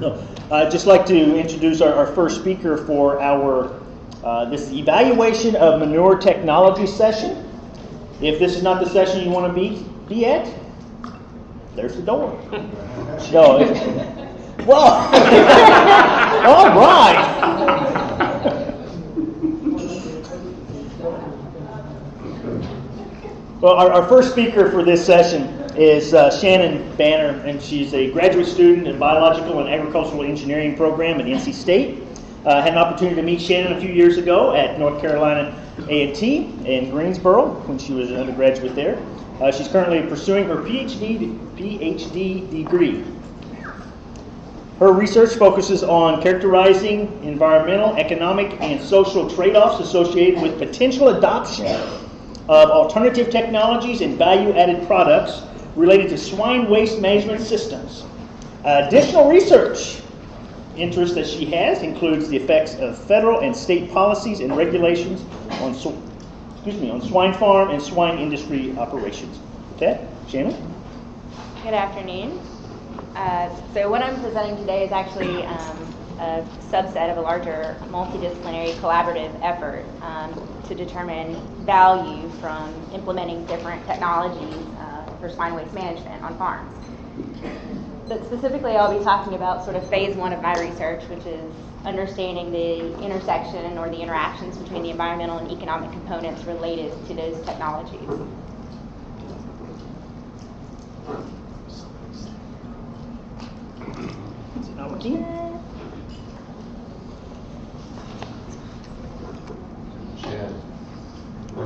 No, I'd just like to introduce our, our first speaker for our uh, this evaluation of manure technology session. If this is not the session you want to be be at, there's the door. No, it- well, all right. Well, our, our first speaker for this session is uh, Shannon Banner, and she's a graduate student in biological and agricultural engineering program at NC State. Uh, had an opportunity to meet Shannon a few years ago at North Carolina A&T in Greensboro when she was an undergraduate there. Uh, she's currently pursuing her PhD PhD degree. Her research focuses on characterizing environmental, economic, and social trade-offs associated with potential adoption of alternative technologies and value-added products related to swine waste management systems. additional research interest that she has includes the effects of federal and state policies and regulations on, sw- excuse me, on swine farm and swine industry operations. Okay, Shannon? Good afternoon. Uh, so what I'm presenting today is actually um, a subset of a larger multidisciplinary collaborative effort um, to determine value from implementing different technologies uh, for swine waste management on farms. But specifically, I'll be talking about sort of phase one of my research, which is understanding the intersection or the interactions between the environmental and economic components related to those technologies. Is it not working?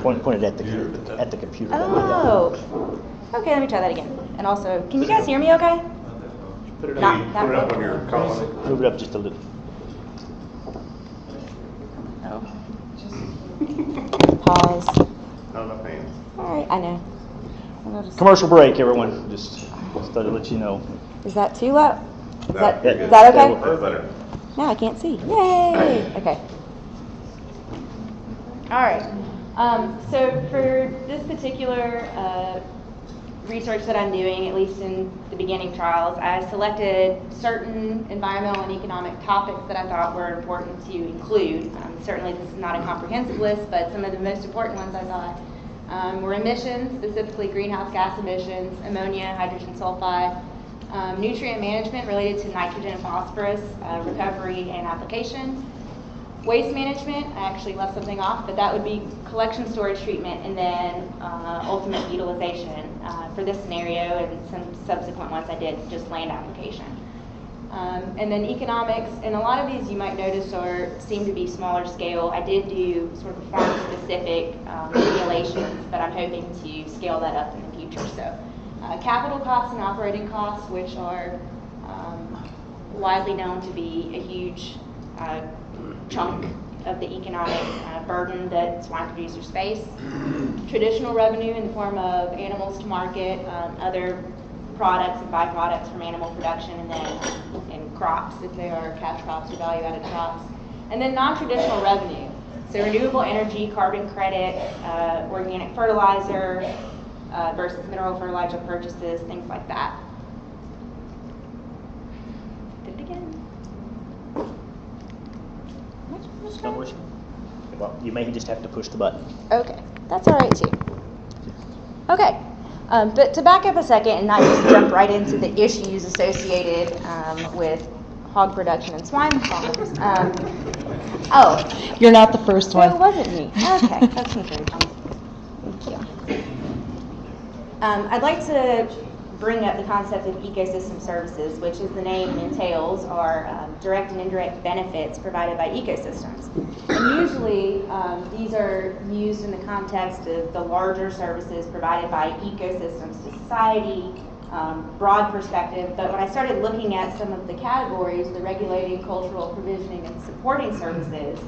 Point, pointed at the at the computer. Oh. Okay, let me try that again. And also, can you guys hear me okay? Put it Not up. that Put it up on your column. Move it up just a little. Oh. Pause. Not enough hands. All right, I know. I'll just- Commercial break, everyone. Just, just to let you know. Is that too low? Is No, that, you're is that That okay? That's better. Now I can't see. Yay! Okay. All right. Um, so for this particular uh, research that I'm doing, at least in the beginning trials, I selected certain environmental and economic topics that I thought were important to include. Um, certainly, this is not a comprehensive list, but some of the most important ones I thought um, were emissions, specifically greenhouse gas emissions, ammonia, hydrogen sulfide, um, nutrient management related to nitrogen and phosphorus, uh, recovery and application. Waste management, I actually left something off, but that would be collection, storage, treatment, and then uh, ultimate utilization. Uh, for this scenario and some subsequent ones, I did just land application. Um, and then economics, and a lot of these you might notice are seem to be smaller scale. I did do sort of farm specific um, simulations, but I'm hoping to scale that up in the future. So, uh, capital costs and operating costs, which are um, widely known to be a huge uh, chunk of the economic uh, burden that swine producers face. Traditional revenue in the form of animals to market, um, other products and byproducts from animal production, and then and crops if they are cash crops or value-added crops. And then non-traditional revenue, so renewable energy, carbon credit, uh, organic fertilizer uh, versus mineral fertilizer purchases, things like that. Did it again. It's not. Well, you may just have to push the button. Okay, that's all right too. Okay, um, but to back up a second and not just jump right into the issues associated um, with hog production and swine farms. Um, oh, You're not the first so it one. wasn't me. Okay, that's encouraging. Thank you. Um, I'd like to bring up the concept of ecosystem services, which, as the name entails, are um, direct and indirect benefits provided by ecosystems. And usually, um, these are used in the context of the larger services provided by ecosystems to society, um, broad perspective. But when I started looking at some of the categories, the regulating, cultural, provisioning, and supporting services,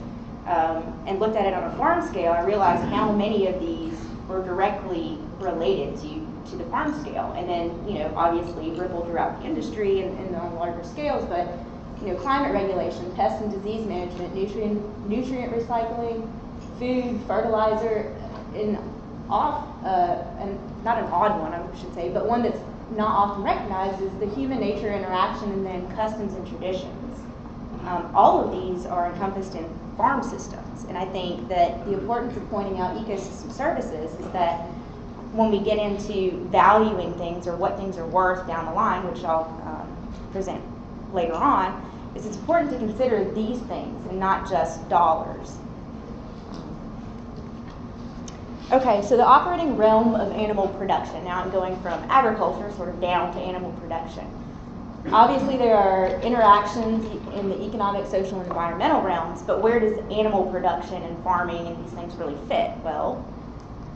um, and looked at it on a farm scale, I realized how many of these were directly related to, to the farm scale. And then, you know, obviously ripple throughout the industry and, and on larger scales, but, you know, climate regulation, pest and disease management, nutrient, nutrient recycling, food, fertilizer, and off, uh, and not an odd one, I should say, but one that's not often recognized is the human nature interaction and then customs and traditions. Um, all of these are encompassed in farm systems, and I think that the importance of pointing out ecosystem services is that when we get into valuing things or what things are worth down the line, which I'll um, present later on, it's important to consider these things and not just dollars. Okay, so the operating realm of animal production. Now I'm going from agriculture sort of down to animal production. Obviously, there are interactions in the economic, social, and environmental realms, but where does animal production and farming and these things really fit? Well,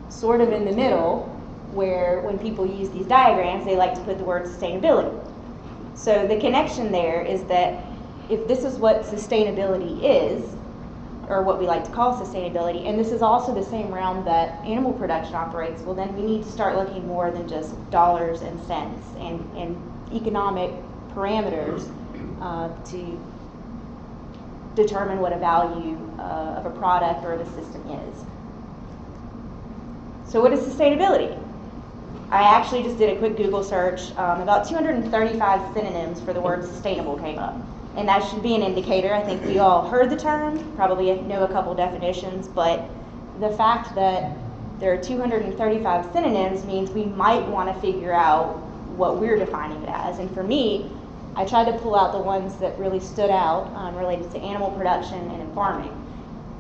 sort of in the middle, where when people use these diagrams, they like to put the word sustainability. So the connection there is that if this is what sustainability is, or what we like to call sustainability, and this is also the same realm that animal production operates, well, then we need to start looking more than just dollars and cents and, and economic parameters uh, to determine what a value uh, of a product or of a system is. So, what is sustainability? I actually just did a quick Google search. Um, about 235 synonyms for the word sustainable came up. And that should be an indicator. I think we all heard the term, probably know a couple definitions, but the fact that there are 235 synonyms means we might want to figure out what we're defining it as. And for me, I tried to pull out the ones that really stood out um, related to animal production and in farming,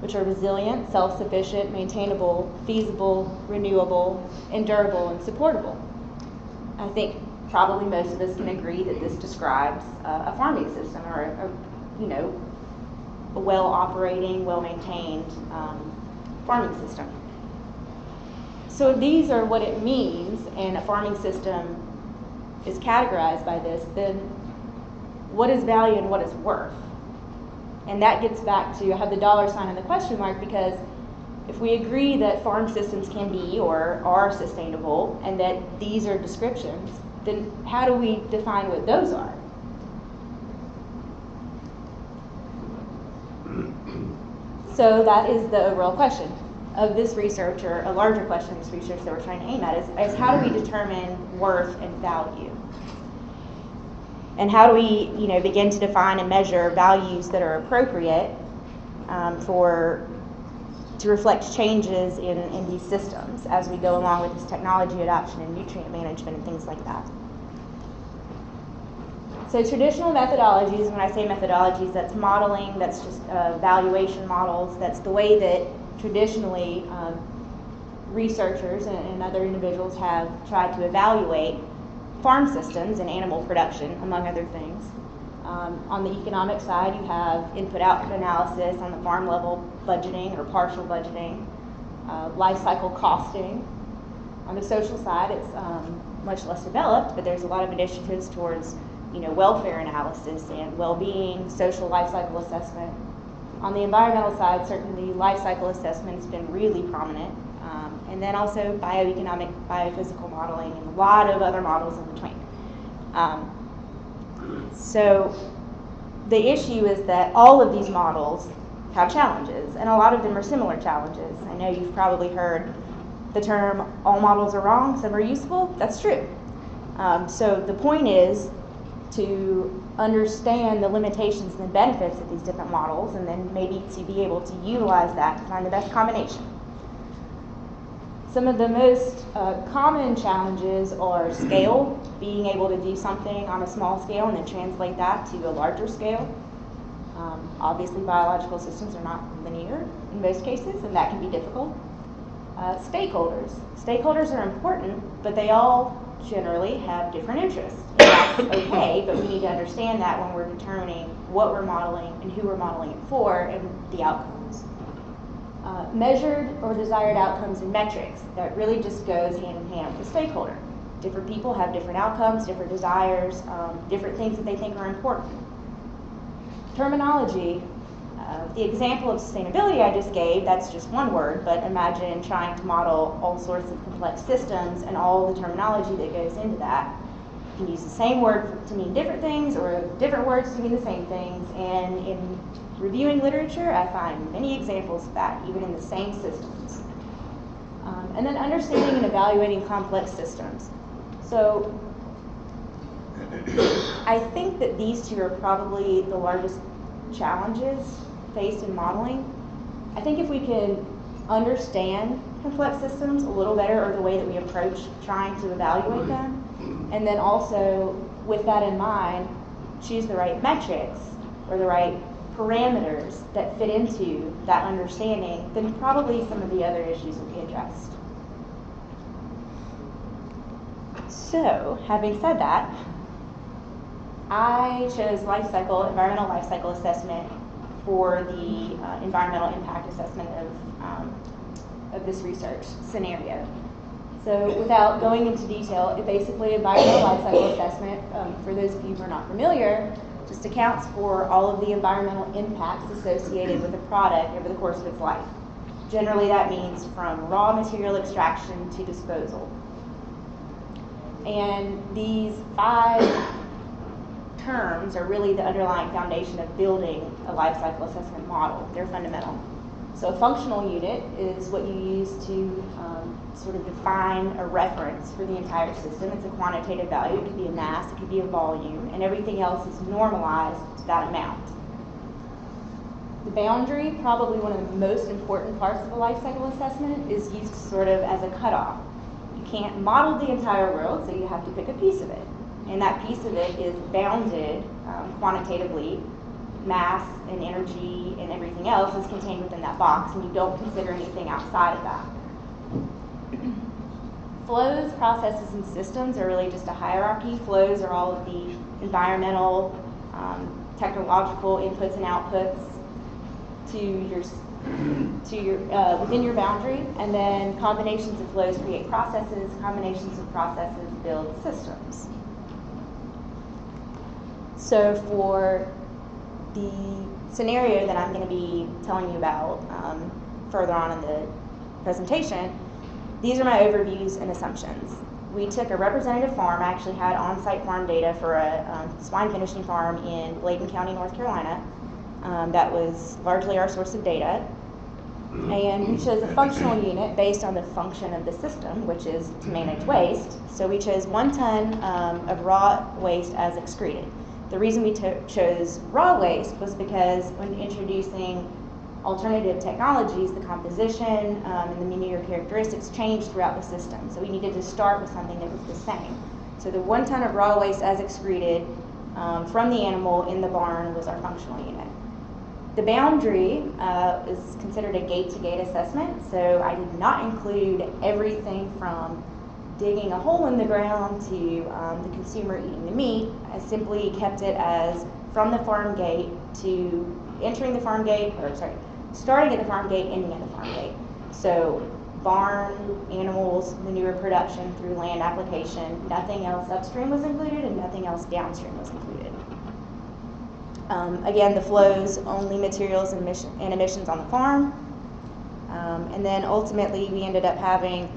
which are resilient, self sufficient, maintainable, feasible, renewable, and durable and supportable. I think probably most of us can agree that this describes uh, a farming system or a, a you know a well operating, well maintained um, farming system. So these are what it means, and a farming system is categorized by this. Then, what is value and what is worth? And that gets back to I have the dollar sign and the question mark because if we agree that farm systems can be or are sustainable and that these are descriptions, then how do we define what those are? So that is the overall question of this research, or a larger question of this research that we're trying to aim at, is, is how do we determine worth and value? And how do we, you know, begin to define and measure values that are appropriate um, for to reflect changes in, in these systems as we go along with this technology adoption and nutrient management and things like that. So traditional methodologies, when I say methodologies, that's modeling, that's just uh, valuation models, that's the way that traditionally um, researchers and, and other individuals have tried to evaluate farm systems and animal production, among other things. Um, on the economic side, you have input output analysis on the farm level budgeting or partial budgeting, uh, life cycle costing. On the social side, it's um, much less developed, but there's a lot of initiatives towards you know, welfare analysis and well-being, social life cycle assessment. On the environmental side, certainly life cycle assessment has been really prominent. Um, and then also bioeconomic, biophysical modeling, and a lot of other models in between. Um, so the issue is that all of these models have challenges, and a lot of them are similar challenges. I know you've probably heard the term all models are wrong, some are useful. That's true. Um, so the point is to understand the limitations and the benefits of these different models, and then maybe to be able to utilize that to find the best combination. Some of the most uh, common challenges are scale, being able to do something on a small scale and then translate that to a larger scale. Um, obviously, biological systems are not linear in most cases, and that can be difficult. Uh, stakeholders. Stakeholders are important, but they all generally have different interests. And that's okay, but we need to understand that when we're determining what we're modeling and who we're modeling it for and the outcomes. Uh, measured or desired outcomes and metrics. That really just goes hand in hand with the stakeholder. Different people have different outcomes, different desires, um, different things that they think are important. Terminology. Uh, the example of sustainability I just gave, that's just one word, but imagine trying to model all sorts of complex systems and all the terminology that goes into that. You can use the same word to mean different things or different words to mean the same things, and in reviewing literature, I find many examples of that, even in the same systems. Um, and then understanding and evaluating complex systems. So I think that these two are probably the largest challenges faced in modeling. I think if we can understand complex systems a little better or the way that we approach trying to evaluate them, and then also with that in mind, choose the right metrics or the right parameters that fit into that understanding, then probably some of the other issues will be addressed. So, having said that, I chose life cycle, environmental life cycle assessment for the uh, environmental impact assessment of, um, of this research scenario. So without going into detail, it basically environmental life cycle assessment, um, for those of you who are not familiar, just accounts for all of the environmental impacts associated with a product over the course of its life. Generally, that means from raw material extraction to disposal. And these five terms are really the underlying foundation of building a life cycle assessment model. They're fundamental. So a functional unit is what you use to um, sort of define a reference for the entire system. It's a quantitative value. It could be a mass, it could be a volume, and everything else is normalized to that amount. The boundary, probably one of the most important parts of a life cycle assessment, is used sort of as a cutoff. You can't model the entire world, so you have to pick a piece of it and that piece of it is bounded um, quantitatively. Mass and energy and everything else is contained within that box, and you don't consider anything outside of that. Flows, processes, and systems are really just a hierarchy. Flows are all of the environmental, um, technological inputs and outputs to your to your uh, within your boundary, and then combinations of flows create processes. Combinations of processes build systems. So for the scenario that I'm going to be telling you about um, further on in the presentation, these are my overviews and assumptions. We took a representative farm. I actually had on-site farm data for a um, swine finishing farm in Bladen County, North Carolina. Um, that was largely our source of data. And we chose a functional unit based on the function of the system, which is to manage waste. So we chose one ton um, of raw waste as excreted. The reason we chose raw waste was because when introducing alternative technologies, the composition um, and the manure characteristics changed throughout the system. So we needed to start with something that was the same. So the one ton of raw waste as excreted um, from the animal in the barn was our functional unit. The boundary uh, is considered a gate-to-gate assessment, so I did not include everything from digging a hole in the ground to um, the consumer eating the meat. I simply kept it as from the farm gate to entering the farm gate, or sorry, starting at the farm gate, ending at the farm gate. So barn, animals, manure production through land application, nothing else upstream was included and nothing else downstream was included. Um, again, the flows, only materials and, emission, and emissions on the farm. Um, and then ultimately we ended up having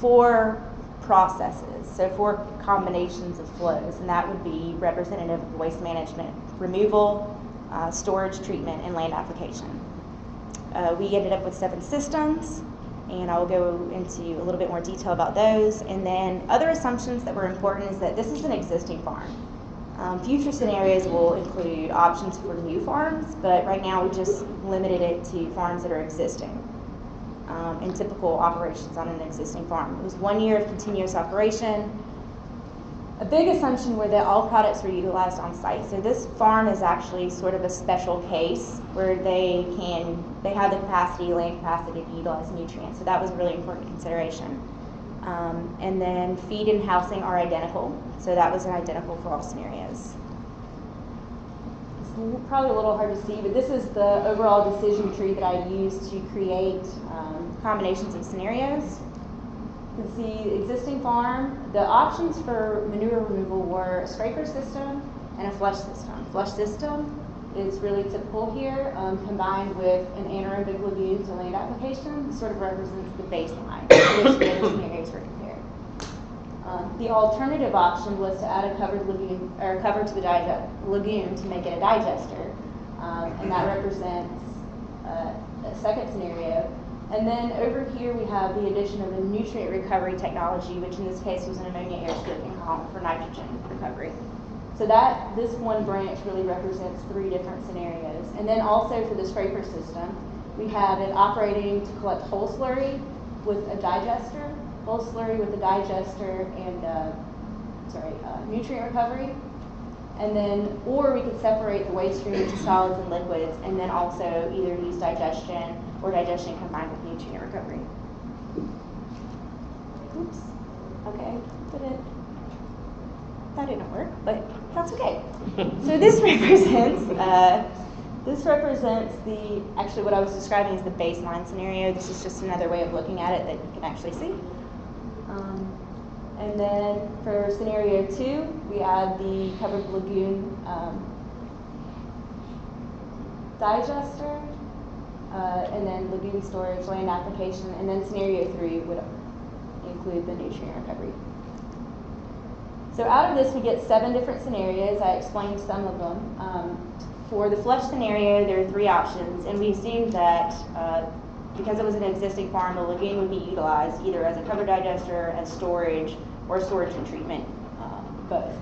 four processes, so four combinations of flows, and that would be representative of waste management, removal, uh, storage, treatment, and land application. Uh, we ended up with seven systems, and I will go into a little bit more detail about those. And then other assumptions that were important is that this is an existing farm. Um, future scenarios will include options for new farms, but right now we just limited it to farms that are existing um, and typical operations on an existing farm. It was one year of continuous operation. A big assumption were that all products were utilized on site. So this farm is actually sort of a special case where they can they have the capacity, land capacity to utilize nutrients. So that was a really important consideration. Um, and then feed and housing are identical. So that was an identical for all scenarios probably a little hard to see, but this is the overall decision tree that I used to create um, combinations of scenarios. You can see existing farm. The options for manure removal were a scraper system and a flush system. Flush system is really typical here, um, combined with an anaerobic lagoon to land application, sort of represents the baseline, which um, the alternative option was to add a covered lagoon or cover to the lagoon to make it a digester, um, and that represents uh, a second scenario. And then over here, we have the addition of a nutrient recovery technology, which in this case was an ammonia air stripping column for nitrogen recovery. So that, this one branch really represents three different scenarios. And then also for the scraper system, we have it operating to collect whole slurry with a digester, whole slurry with a digester and, uh, sorry, uh, nutrient recovery. And then, or we could separate the waste stream into solids and liquids and then also either use digestion or digestion combined with nutrient recovery. Oops. Okay, did it? That didn't work, but that's okay. so this represents, uh, this represents the, actually what I was describing is the baseline scenario. This is just another way of looking at it that you can actually see. Um, and then for scenario two, we add the covered lagoon um, digester, uh, and then lagoon storage, land application, and then scenario three would include the nutrient recovery. So out of this, we get seven different scenarios. I explained some of them. Um, for the flush scenario, there are three options, and we assumed that uh, because it was an existing farm, the lagoon would be utilized either as a cover digester, as storage, or storage and treatment, um, both.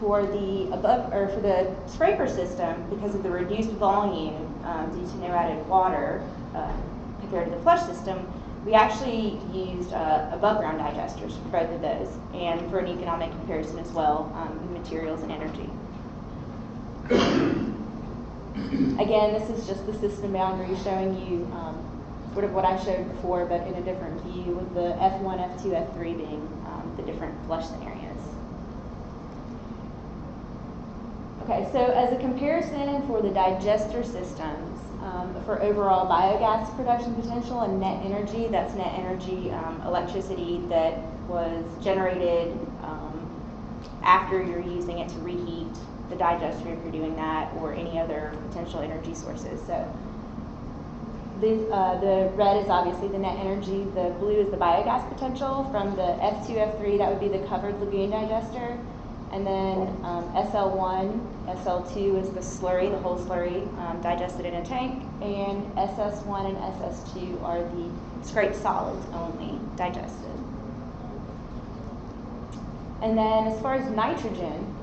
For the above, or for the scraper system, because of the reduced volume um, due to no added water uh, compared to the flush system, we actually used uh, above ground digesters for both of those, and for an economic comparison as well, um, materials and energy. Again, this is just the system boundary showing you um, sort of what I showed before, but in a different view, with the F1, F2, F3 being um, the different flush scenarios. Okay, so as a comparison for the digester systems, um, for overall biogas production potential and net energy, that's net energy um, electricity that was generated um, after you're using it to reheat the digester if you're doing that, or any other potential energy sources. So this, uh, the red is obviously the net energy, the blue is the biogas potential. From the F2, F3, that would be the covered lagoon digester. And then um, SL1, SL2 is the slurry, the whole slurry um, digested in a tank. And SS1 and SS2 are the scraped solids only digested. And then as far as nitrogen,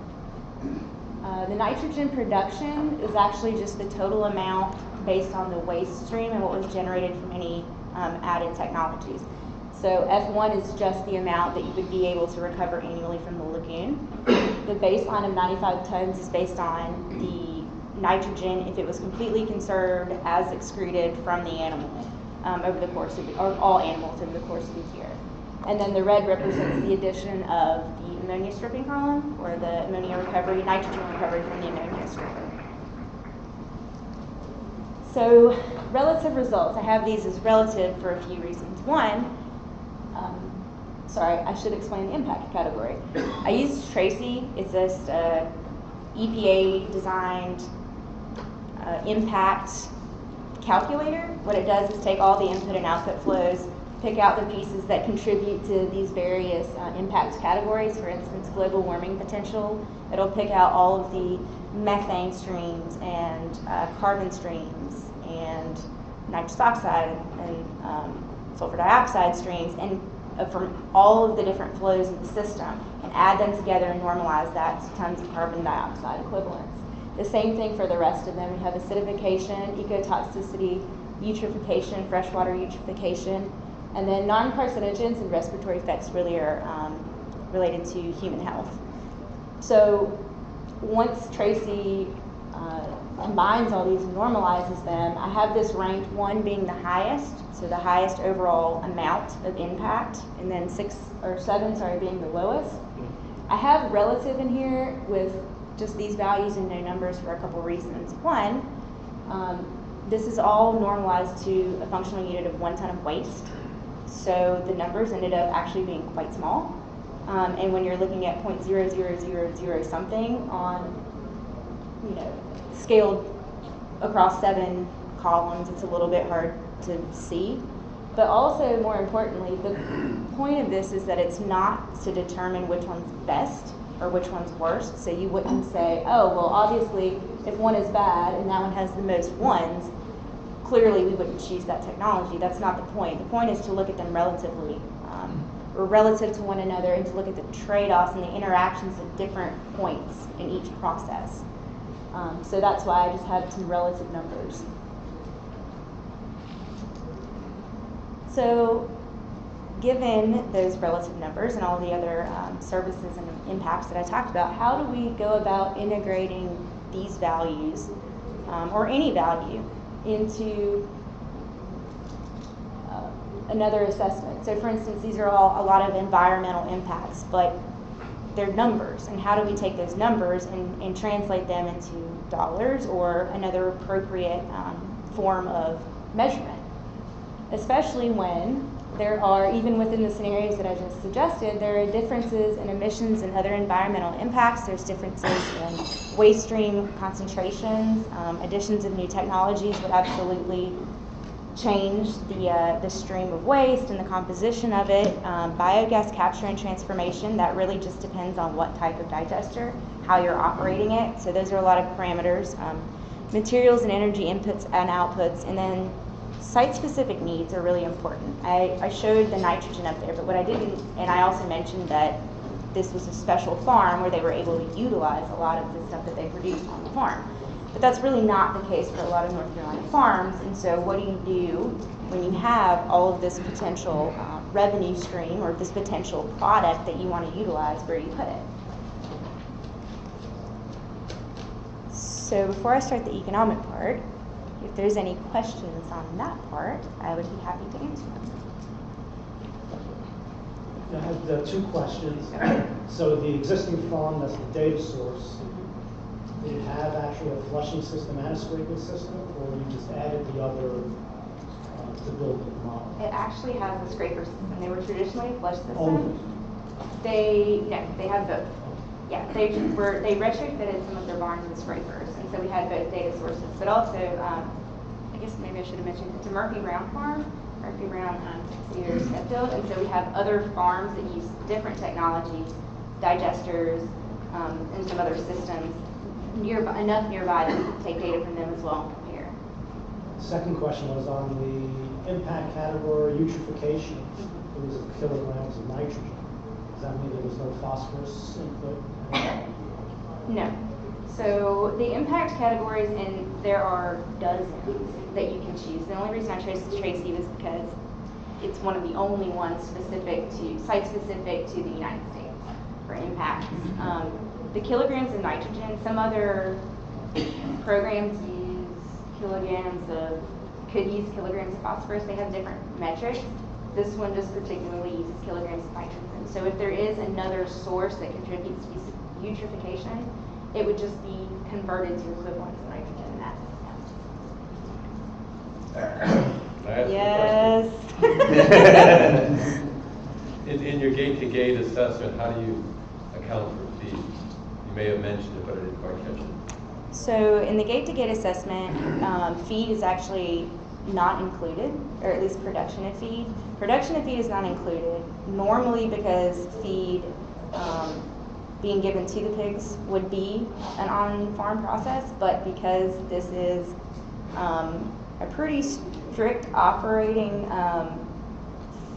uh, the nitrogen production is actually just the total amount based on the waste stream and what was generated from any um, added technologies. So F1 is just the amount that you would be able to recover annually from the lagoon. The baseline of 95 tons is based on the nitrogen if it was completely conserved as excreted from the animal um, over the course of the, or all animals over the course of the year. And then the red represents the addition of ammonia stripping column or the ammonia recovery, nitrogen recovery from the ammonia stripper. So relative results, I have these as relative for a few reasons. One, um, sorry, I should explain the impact category. I used TRACI, it's just a EPA designed uh, impact calculator. What it does is take all the input and output flows, pick out the pieces that contribute to these various uh, impact categories. For instance, global warming potential. It'll pick out all of the methane streams and uh, carbon streams and nitrous oxide and um, sulfur dioxide streams and uh, from all of the different flows of the system and add them together and normalize that to tons of carbon dioxide equivalents. The same thing for the rest of them. We have acidification, ecotoxicity, eutrophication, freshwater eutrophication, and then non-carcinogens and respiratory effects really are um, related to human health. So once TRACI uh, combines all these and normalizes them, I have this ranked one being the highest, so the highest overall amount of impact, and then six or seven, sorry, being the lowest. I have relative in here with just these values and no numbers for a couple reasons. One, um, this is all normalized to a functional unit of one ton of waste. So the numbers ended up actually being quite small. Um, and when you're looking at 0.0000 something on, you know, scaled across seven columns, it's a little bit hard to see. But also, more importantly, the point of this is that it's not to determine which one's best or which one's worst. So you wouldn't say, oh, well, obviously, if one is bad and that one has the most ones, clearly we wouldn't choose that technology. That's not the point. The point is to look at them relatively, um, or relative to one another, and to look at the trade-offs and the interactions at different points in each process. Um, so that's why I just had some relative numbers. So, given those relative numbers and all the other um, services and impacts that I talked about, how do we go about integrating these values um, or any value into uh, another assessment? So, for instance, these are all a lot of environmental impacts, but they're numbers. And how do we take those numbers and, and translate them into dollars or another appropriate um, form of measurement? especially when there are, even within the scenarios that I just suggested, there are differences in emissions and other environmental impacts. There's differences in waste stream concentrations. Um, additions of new technologies would absolutely change the, uh, the stream of waste and the composition of it. Um, biogas capture and transformation, that really just depends on what type of digester, how you're operating it. So those are a lot of parameters. Um, materials and energy inputs and outputs, and then site-specific needs are really important. I, I showed the nitrogen up there, but what I didn't, and I also mentioned that this was a special farm where they were able to utilize a lot of the stuff that they produced on the farm. But that's really not the case for a lot of North Carolina farms, and so what do you do when you have all of this potential uh, revenue stream or this potential product that you want to utilize, where do you put it? So before I start the economic part, if there's any questions on that part, I would be happy to answer them. I have uh, two questions. So the existing farm, that's the data source, did it have actually a flushing system and a scraping system, or you just added the other uh, to build the model? It actually has a scraper system. They were traditionally a flush Only? system. They, no, they have both. Yeah, they were, they retrofitted some of their barns with scrapers, and so we had both data sources. But also, um, I guess maybe I should have mentioned, it's a Murphy Brown farm. Murphy Brown um, Cedar Smithfield, and so we have other farms that use different technologies, digesters, um, and some other systems nearby, enough nearby that we can take data from them as well and compare. Second question was on the impact category, eutrophication. It was kilograms of nitrogen. Does that mean there was no phosphorus input? No. So the impact categories, and there are dozens that you can choose. The only reason I chose TRACI was because it's one of the only ones specific to, site-specific to the United States for impacts. Um, the kilograms of nitrogen, some other programs use kilograms of, could use kilograms of phosphorus. They have different metrics. This one just particularly uses kilograms of nitrogen. So if there is another source that contributes to eutrophication, it would just be converted to equivalents of nitrogen in that system. Can I ask you a Yes. In, in your gate-to-gate assessment, how do you account for feed? You may have mentioned it, but I didn't quite catch it. So in the gate-to-gate assessment, um, feed is actually not included, or at least production of feed. Production of feed is not included, normally because feed um, being given to the pigs would be an on-farm process, but because this is um, a pretty strict operating um,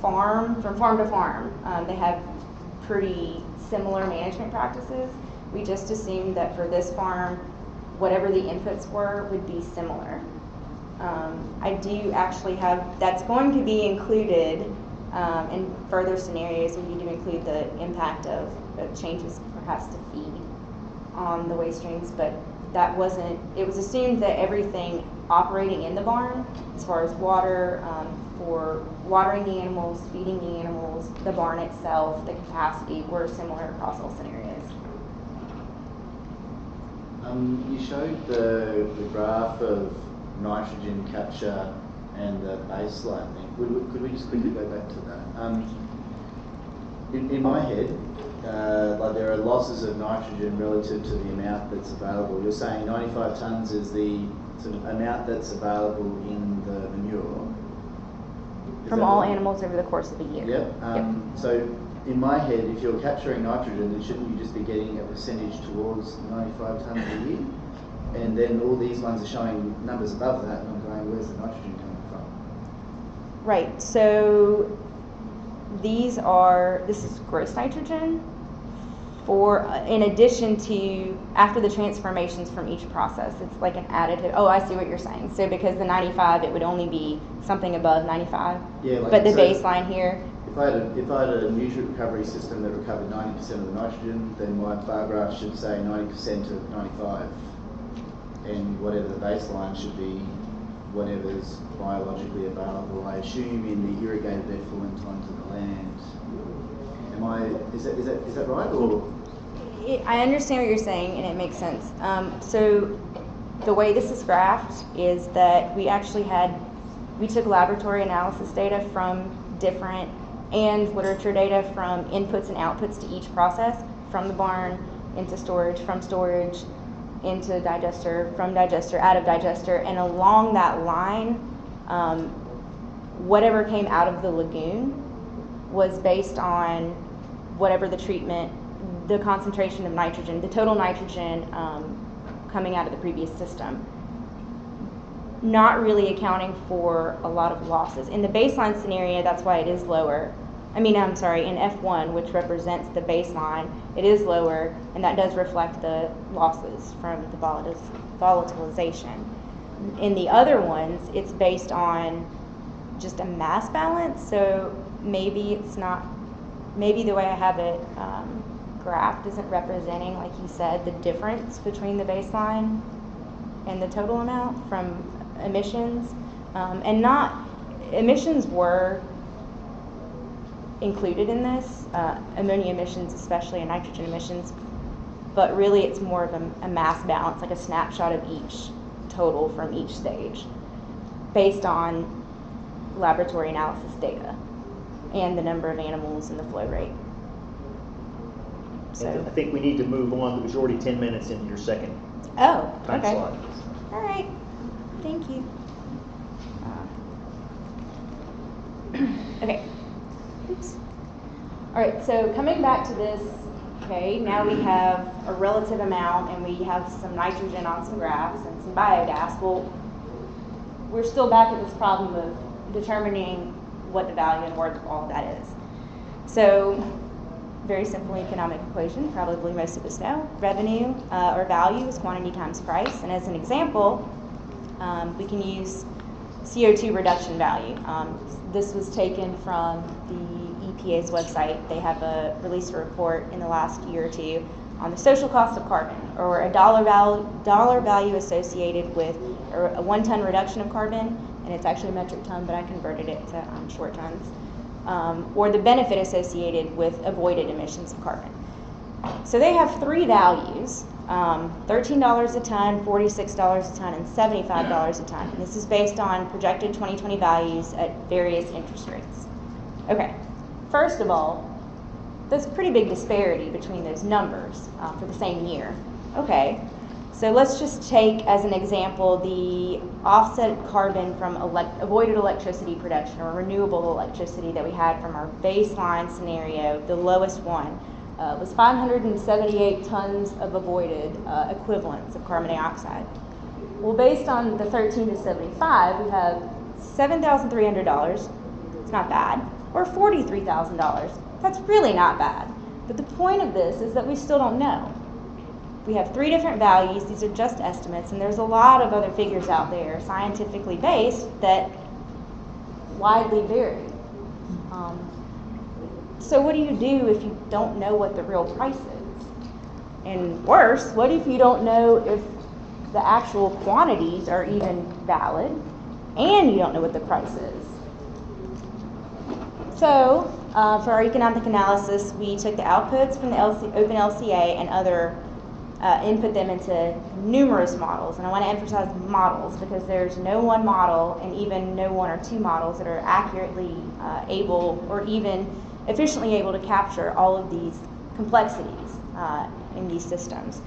farm, from farm to farm, um, they have pretty similar management practices. We just assumed that for this farm, whatever the inputs were would be similar. Um, I do actually have, that's going to be included um, in further scenarios. We need to include the impact of, of changes perhaps to feed on the waste streams, but that wasn't, it was assumed that everything operating in the barn, as far as water, um, for watering the animals, feeding the animals, the barn itself, the capacity, were similar across all scenarios. Um, you showed the, the graph of nitrogen capture and the baseline thing. Could we, could we just quickly go back to that? Um, in, in my head, uh, like there are losses of nitrogen relative to the amount that's available. You're saying 95 tonnes is the sort of amount that's available in the manure. Is From all right? animals over the course of a year. Yep. Um, So in my head, if you're capturing nitrogen, then shouldn't you just be getting a percentage towards 95 tonnes a year? And then all these ones are showing numbers above that, and I'm going, where's the nitrogen coming from? Right, so these are, this is gross nitrogen for, uh, in addition to, after the transformations from each process, it's like an additive, oh, I see what you're saying. So because the ninety-five, it would only be something above ninety-five? Yeah, like But the so- baseline here, If I had a, if I had a nutrient recovery system that recovered ninety percent of the nitrogen, then my bar graph should say ninety percent of ninety-five. And whatever the baseline should be, whatever's biologically available, I assume in the irrigated effluent onto the land. Am I, is that, is that, is that right, or? I understand what you're saying and it makes sense. Um, so the way this is graphed is that we actually had, we took laboratory analysis data from different and literature data from inputs and outputs to each process, from the barn into storage, from storage into digester, from digester, out of digester, and along that line, um, whatever came out of the lagoon was based on whatever the treatment, the concentration of nitrogen, the total nitrogen um, coming out of the previous system. Not really accounting for a lot of losses. In the baseline scenario, that's why it is lower. I mean, I'm sorry, in F1, which represents the baseline, it is lower, and that does reflect the losses from the volatilization. In the other ones, it's based on just a mass balance, so maybe it's not, maybe the way I have it um, graphed isn't representing, like you said, the difference between the baseline and the total amount from emissions. Um, and not, emissions were included in this, uh, ammonia emissions especially and nitrogen emissions, but really it's more of a, a mass balance, like a snapshot of each total from each stage based on laboratory analysis data and the number of animals and the flow rate. So, I think we need to move on, because you're already ten minutes into your second oh, time okay. slot. All right, thank you. Uh, Okay, oops. All right, so coming back to this, okay, now we have a relative amount and we have some nitrogen on some graphs and some biogas. Well, we're still back at this problem of determining what the value and worth of all of that is. So, very simple economic equation, probably most of us know. Revenue uh, or value is quantity times price. And as an example, um, we can use CO2 reduction value. Um, this was taken from the EPA's website. They have a released a report in the last year or two on the social cost of carbon, or a dollar value, dollar value associated with a one-ton reduction of carbon, and it's actually a metric ton, but I converted it to um, short tons, um, or the benefit associated with avoided emissions of carbon. So they have three values, um, $13 a ton, $46 a ton, and $75 a ton. And this is based on projected 2020 values at various interest rates. Okay, first of all, there's a pretty big disparity between those numbers uh, for the same year. Okay, so let's just take as an example the offset carbon from elect- avoided electricity production or renewable electricity that we had from our baseline scenario, the lowest one. Uh, was 578 tons of avoided uh, equivalents of carbon dioxide. Well, based on the 13 to 75, we have $7,300. It's not bad. Or $43,000. That's really not bad. But the point of this is that we still don't know. We have three different values. These are just estimates, and there's a lot of other figures out there, scientifically based, that widely vary. Um, so, what do you do if you don't know what the real price is? And worse, what if you don't know if the actual quantities are even valid and you don't know what the price is? So, uh, for our economic analysis, we took the outputs from the LC, Open LCA and other, uh, input them into numerous models. And I want to emphasize models because there's no one model and even no one or two models that are accurately uh, able or even efficiently able to capture all of these complexities uh, in these systems.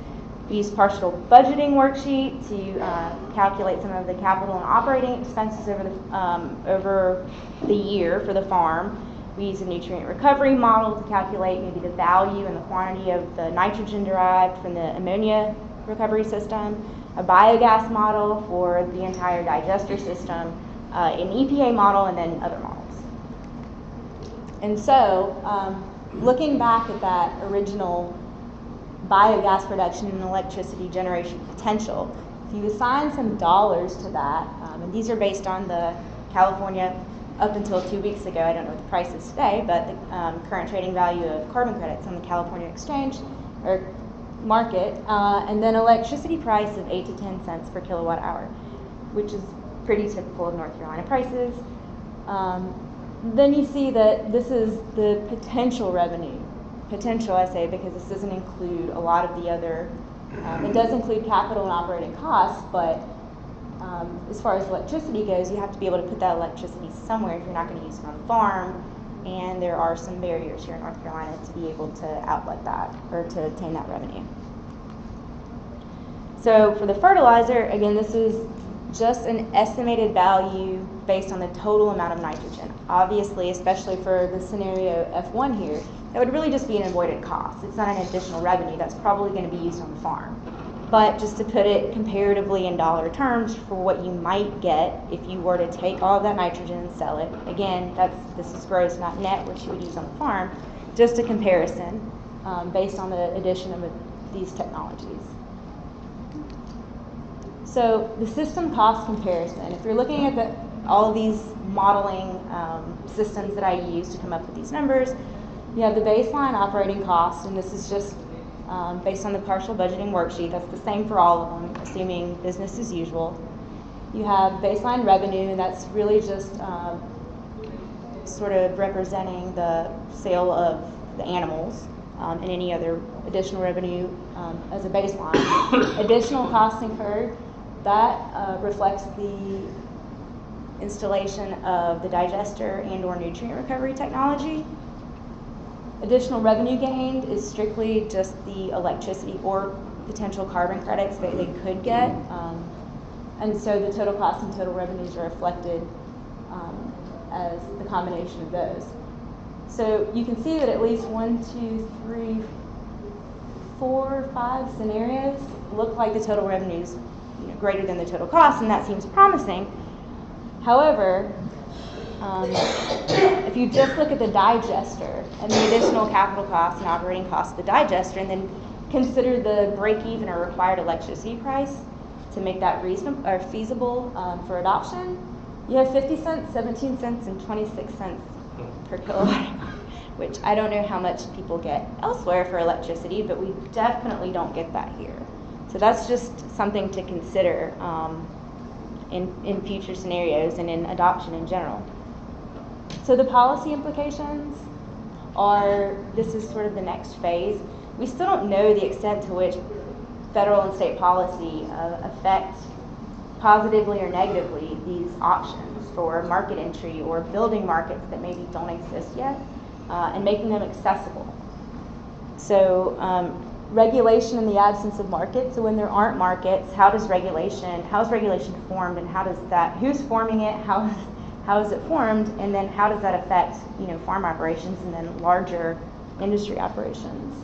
We use partial budgeting worksheet to uh, calculate some of the capital and operating expenses over the, um, over the year for the farm. We use a nutrient recovery model to calculate maybe the value and the quantity of the nitrogen derived from the ammonia recovery system. a biogas model for the entire digester system, uh, an EPA model, and then other models. And so, um, looking back at that original biogas production and electricity generation potential, if you assign some dollars to that, um, and these are based on the California up until two weeks ago, I don't know what the price is today, but the um, current trading value of carbon credits on the California exchange or market, uh, and then electricity price of 8 to 10 cents per kilowatt hour, which is pretty typical of North Carolina prices. Um, then you see that this is the potential revenue. Potential, I say, because this doesn't include a lot of the other, um, it does include capital and operating costs, but um, as far as electricity goes, you have to be able to put that electricity somewhere if you're not going to use it on the farm. And there are some barriers here in North Carolina to be able to outlet that or to obtain that revenue. So for the fertilizer, again, this is just an estimated value based on the total amount of nitrogen. Obviously, especially for the scenario F1 here, that would really just be an avoided cost. It's not an additional revenue that's probably going to be used on the farm. But just to put it comparatively in dollar terms for what you might get if you were to take all that nitrogen and sell it, again, that's this is gross, not net, which you would use on the farm. Just a comparison um, based on the addition of these technologies. So the system cost comparison, if you're looking at the, all of these modeling um, systems that I use to come up with these numbers, you have the baseline operating cost, and this is just um, based on the partial budgeting worksheet. That's the same for all of them, assuming business as usual. You have baseline revenue, and that's really just um, sort of representing the sale of the animals um, and any other additional revenue um, as a baseline. Additional costs incurred, that uh, reflects the installation of the digester and or nutrient recovery technology. Additional revenue gained is strictly just the electricity or potential carbon credits that they could get. Um, and so the total costs and total revenues are reflected um, as the combination of those. So you can see that at least one, two, three, four, five scenarios look like the total revenues you know, greater than the total cost, and that seems promising. However, um, if you just look at the digester and the additional capital costs and operating costs of the digester, and then consider the break-even or required electricity price to make that reasonable or feasible um, for adoption, you have 50 cents, 17 cents, and 26 cents per kilowatt which I don't know how much people get elsewhere for electricity, but we definitely don't get that here. So that's just something to consider um, in, in future scenarios and in adoption in general. So the policy implications are, this is sort of the next phase. We still don't know the extent to which federal and state policy uh, affect positively or negatively these options for market entry or building markets that maybe don't exist yet uh, and making them accessible. So um, regulation in the absence of markets. So when there aren't markets, how does regulation, how is regulation formed and how does that, who's forming it, how, how is it formed, and then how does that affect, you know, farm operations and then larger industry operations.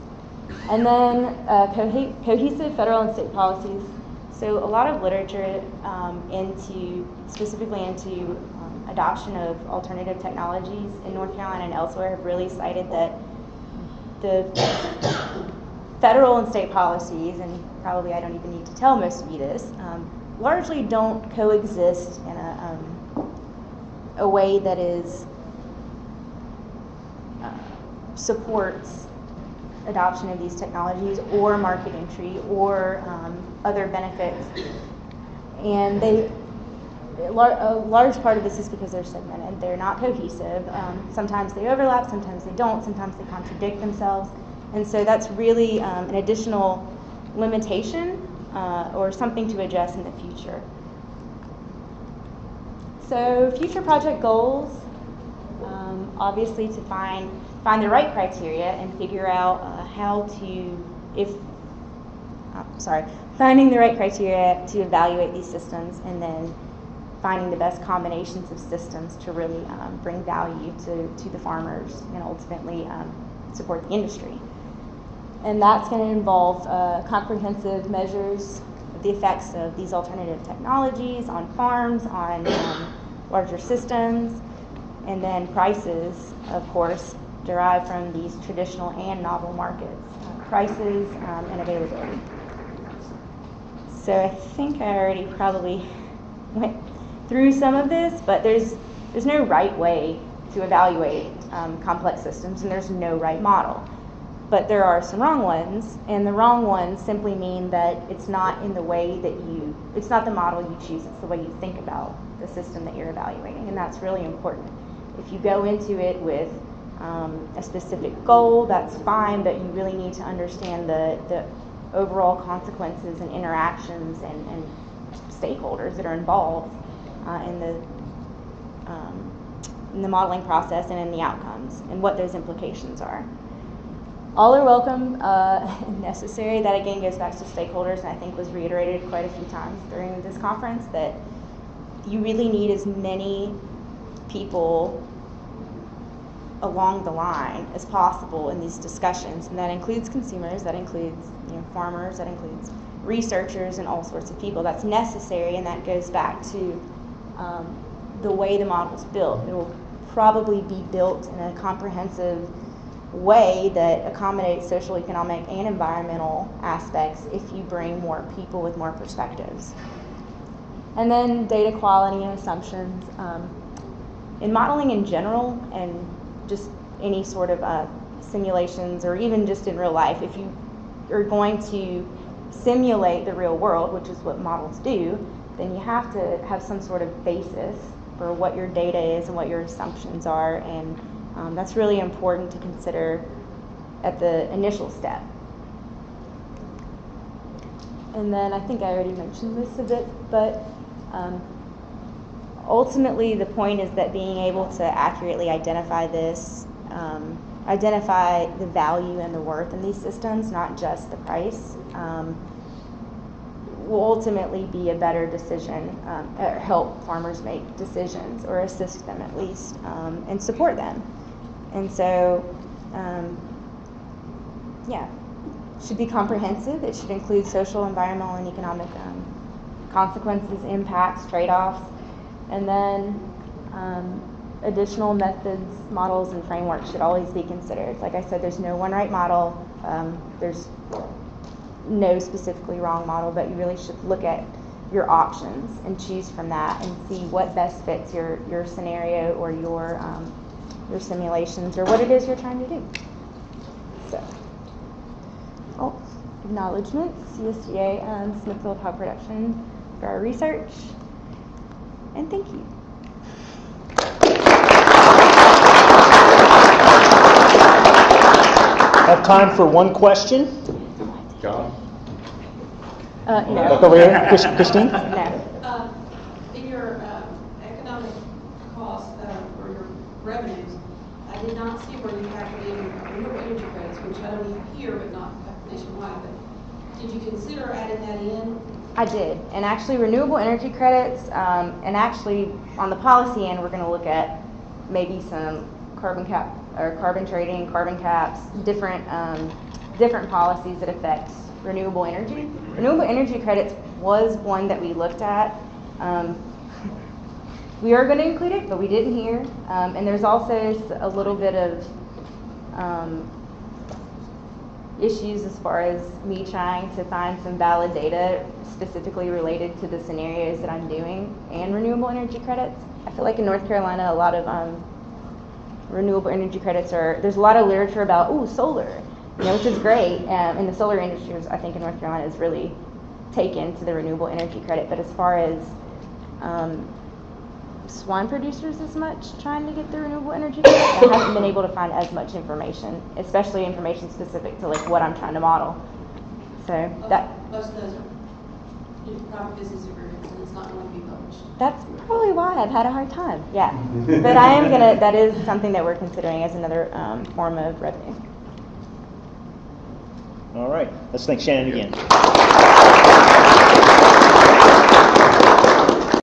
And then uh, co- cohesive federal and state policies. So a lot of literature um, into, specifically into um, adoption of alternative technologies in North Carolina and elsewhere have really cited that the federal and state policies, and probably I don't even need to tell most of you this, um, largely don't coexist in a, um, a way that is uh, supports adoption of these technologies or market entry or um, other benefits. And they, a large part of this is because they're segmented. They're not cohesive. Um, sometimes they overlap, sometimes they don't, sometimes they contradict themselves. And so that's really um, an additional limitation uh, or something to address in the future. So future project goals, um, obviously to find find the right criteria and figure out uh, how to, if, oh, sorry, finding the right criteria to evaluate these systems and then finding the best combinations of systems to really um, bring value to, to the farmers and ultimately um, support the industry. And that's going to involve uh, comprehensive measures the effects of these alternative technologies on farms, on um, larger systems, and then prices, of course, derived from these traditional and novel markets, uh, prices um, and availability. So I think I already probably went through some of this, but there's there's no right way to evaluate um, complex systems, and there's no right model. But there are some wrong ones, and the wrong ones simply mean that it's not in the way that you, it's not the model you choose, it's the way you think about the system that you're evaluating, and that's really important. If you go into it with um, a specific goal, that's fine, but you really need to understand the, the overall consequences and interactions and, and stakeholders that are involved uh, in the um, in the modeling process and in the outcomes and what those implications are. All are welcome uh, necessary. That again goes back to stakeholders, and I think was reiterated quite a few times during this conference that you really need as many people along the line as possible in these discussions, and that includes consumers, that includes you know, farmers, that includes researchers, and all sorts of people. That's necessary, and that goes back to um, the way the model is built. It will probably be built in a comprehensive way that accommodates social, economic, and environmental aspects if you bring more people with more perspectives. And then data quality and assumptions. Um, in modeling in general, and just any sort of uh, simulations, or even just in real life, if you are going to simulate the real world, which is what models do, then you have to have some sort of basis for what your data is and what your assumptions are, and um, that's really important to consider at the initial step. And then I think I already mentioned this a bit, but um, ultimately the point is that being able to accurately identify this, um, identify the value and the worth in these systems, not just the price, um, will ultimately be a better decision, um, or help farmers make decisions, or assist them at least, um, and support them. And so, um, yeah, should be comprehensive. It should include social, environmental, and economic um, consequences, impacts, trade-offs, and then um, additional methods, models, and frameworks should always be considered. Like I said, there's no one right model. Um, there's no specifically wrong model, but you really should look at your options and choose from that and see what best fits your, your scenario or your, um, your simulations or what it is you're trying to do. So, oh, acknowledgements, USDA and Smithfield Hog Production for our research, and thank you. Have time for one question? John? Uh, Back no. over here, Christine? No. Um, In your um, economic costs uh, or your revenues, I did not see where factored in renewable energy credits, which I don't here, but not nationwide, but did you consider adding that in? I did, and actually renewable energy credits, um, and actually on the policy end, we're gonna look at maybe some carbon cap, or carbon trading, carbon caps, different, um, different policies that affect renewable energy. Renewable energy credits was one that we looked at. Um, we are gonna include it, but we didn't here, um, and there's also a little bit of, um, issues as far as me trying to find some valid data specifically related to the scenarios that I'm doing and renewable energy credits. I feel like in North Carolina, a lot of um, renewable energy credits are, there's a lot of literature about, ooh, solar, you know, which is great. Um, and the solar industry, is, I think, in North Carolina is really taken to the renewable energy credit. But as far as um, swine producers as much trying to get the renewable energy credit. I haven't been able to find as much information, especially information specific to like what I'm trying to model. So that Most of those are you private business agreements, and it's not going to be published. that's probably why I've had a hard time. Yeah, but I am gonna. That is something that we're considering as another um, form of revenue. All right, let's thank Shannon again.